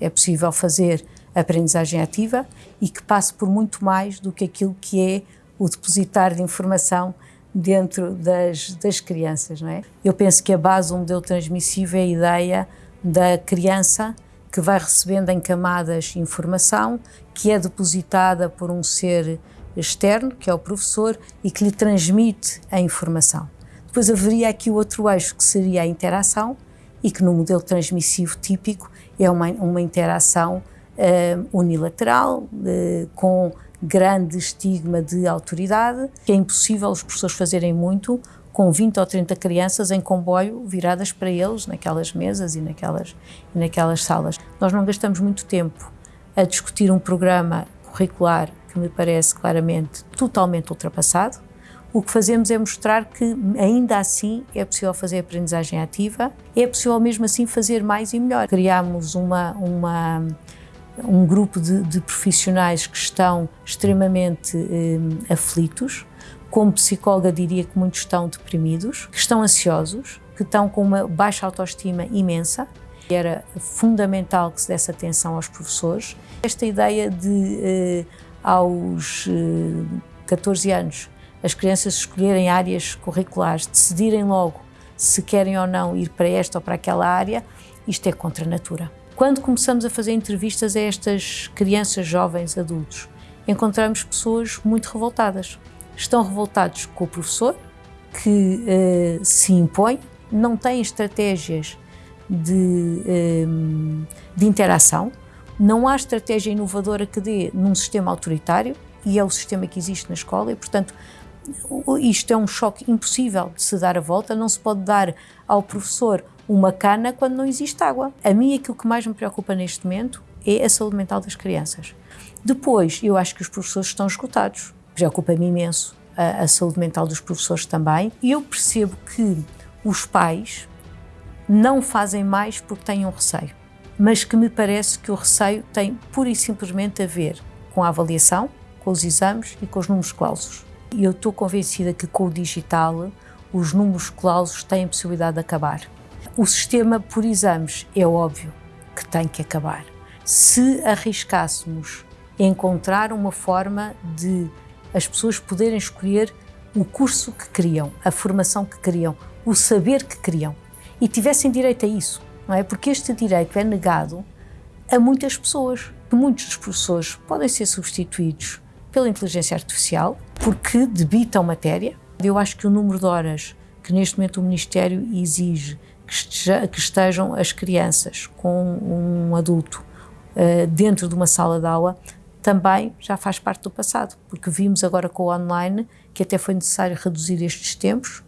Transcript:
É possível fazer aprendizagem ativa e que passe por muito mais do que aquilo que é o depositar de informação dentro das, das crianças, não é? Eu penso que a base do modelo transmissivo é a ideia da criança que vai recebendo em camadas informação que é depositada por um ser externo, que é o professor, e que lhe transmite a informação. Depois haveria aqui o outro eixo, que seria a interação, e que no modelo transmissivo típico é uma, uma interação uh, unilateral, uh, com grande estigma de autoridade, que é impossível os professores fazerem muito com 20 ou 30 crianças em comboio viradas para eles, naquelas mesas e naquelas, e naquelas salas. Nós não gastamos muito tempo a discutir um programa curricular que me parece claramente totalmente ultrapassado. O que fazemos é mostrar que ainda assim é possível fazer aprendizagem ativa, é possível mesmo assim fazer mais e melhor. Criámos uma, uma um grupo de, de, profissionais que estão extremamente eh, aflitos. Como psicóloga, diria que muitos estão deprimidos, que estão ansiosos, que estão com uma baixa autoestima imensa. Era fundamental que se desse atenção aos professores. Esta ideia de, eh, aos eh, 14 anos, as crianças escolherem áreas curriculares, decidirem logo se querem ou não ir para esta ou para aquela área, isto é contra a natura. Quando começamos a fazer entrevistas a estas crianças, jovens, adultos, encontramos pessoas muito revoltadas. Estão revoltados com o professor, que uh, se impõe, não têm estratégias de, uh, de interação, não há estratégia inovadora que dê num sistema autoritário, e é o sistema que existe na escola, e portanto isto é um choque impossível de se dar a volta, não se pode dar ao professor uma cana quando não existe água. A mim aquilo que mais me preocupa neste momento é a saúde mental das crianças. Depois, eu acho que os professores estão esgotados. Preocupa-me imenso a, a saúde mental dos professores também. E eu percebo que os pais não fazem mais porque têm um receio, mas que me parece que o receio tem pura e simplesmente a ver com a avaliação, com os exames e com os números clausos. E eu estou convencida que com o digital os números clausos têm possibilidade de acabar. O sistema por exames é óbvio que tem que acabar. Se arriscássemos encontrar uma forma de as pessoas poderem escolher o curso que queriam, a formação que queriam, o saber que queriam e tivessem direito a isso, não é? Porque este direito é negado a muitas pessoas. Muitos dos professores podem ser substituídos pela inteligência artificial porque debitam matéria. Eu acho que o número de horas que neste momento o Ministério exige que, esteja, que estejam as crianças com um adulto uh, dentro de uma sala de aula também já faz parte do passado, porque vimos agora com o online que até foi necessário reduzir estes tempos